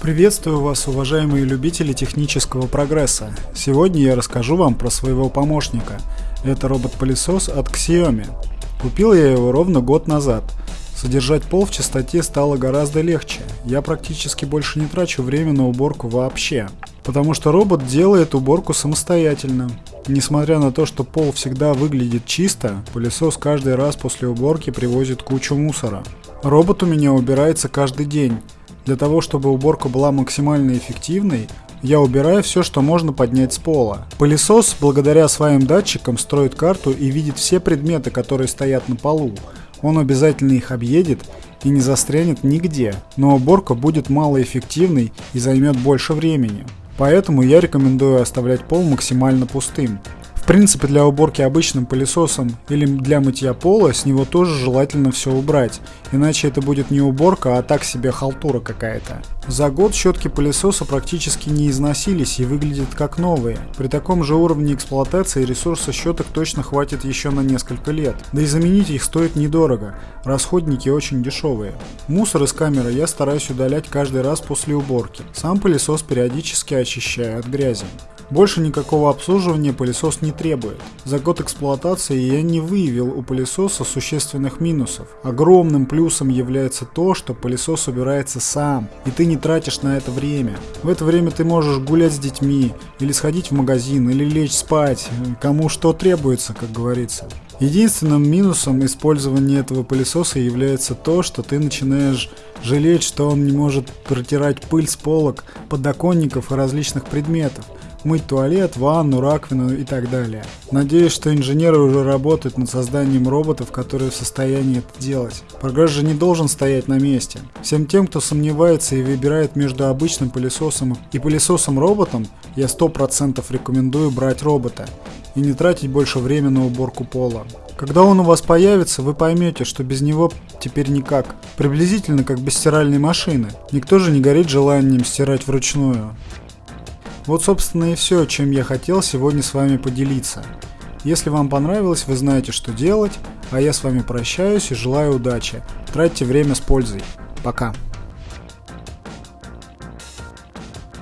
Приветствую вас, уважаемые любители технического прогресса. Сегодня я расскажу вам про своего помощника. Это робот-пылесос от Xiaomi. Купил я его ровно год назад. Содержать пол в чистоте стало гораздо легче. Я практически больше не трачу время на уборку вообще. Потому что робот делает уборку самостоятельно. Несмотря на то, что пол всегда выглядит чисто, пылесос каждый раз после уборки привозит кучу мусора. Робот у меня убирается каждый день. Для того, чтобы уборка была максимально эффективной, я убираю все, что можно поднять с пола. Пылесос, благодаря своим датчикам, строит карту и видит все предметы, которые стоят на полу. Он обязательно их объедет и не застрянет нигде, но уборка будет малоэффективной и займет больше времени. Поэтому я рекомендую оставлять пол максимально пустым принципе, для уборки обычным пылесосом или для мытья пола с него тоже желательно все убрать, иначе это будет не уборка, а так себе халтура какая-то. За год щетки пылесоса практически не износились и выглядят как новые. При таком же уровне эксплуатации ресурса щеток точно хватит еще на несколько лет. Да и заменить их стоит недорого, расходники очень дешевые. Мусор из камеры я стараюсь удалять каждый раз после уборки. Сам пылесос периодически очищаю от грязи. Больше никакого обслуживания пылесос не требует. За год эксплуатации я не выявил у пылесоса существенных минусов. Огромным плюсом является то, что пылесос убирается сам, и ты не тратишь на это время. В это время ты можешь гулять с детьми, или сходить в магазин, или лечь спать, кому что требуется, как говорится. Единственным минусом использования этого пылесоса является то, что ты начинаешь жалеть, что он не может протирать пыль с полок, подоконников и различных предметов мыть туалет, ванну, раковину и так далее. Надеюсь, что инженеры уже работают над созданием роботов, которые в состоянии это делать. Прогресс же не должен стоять на месте. Всем тем, кто сомневается и выбирает между обычным пылесосом и пылесосом-роботом, я 100% рекомендую брать робота и не тратить больше времени на уборку пола. Когда он у вас появится, вы поймете, что без него теперь никак. Приблизительно как без стиральной машины. Никто же не горит желанием стирать вручную. Вот собственно и все, чем я хотел сегодня с вами поделиться. Если вам понравилось, вы знаете, что делать, а я с вами прощаюсь и желаю удачи. Тратьте время с пользой. Пока.